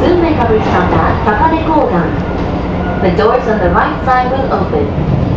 soon make our stop at Takane Kogan. The doors on the right side will open.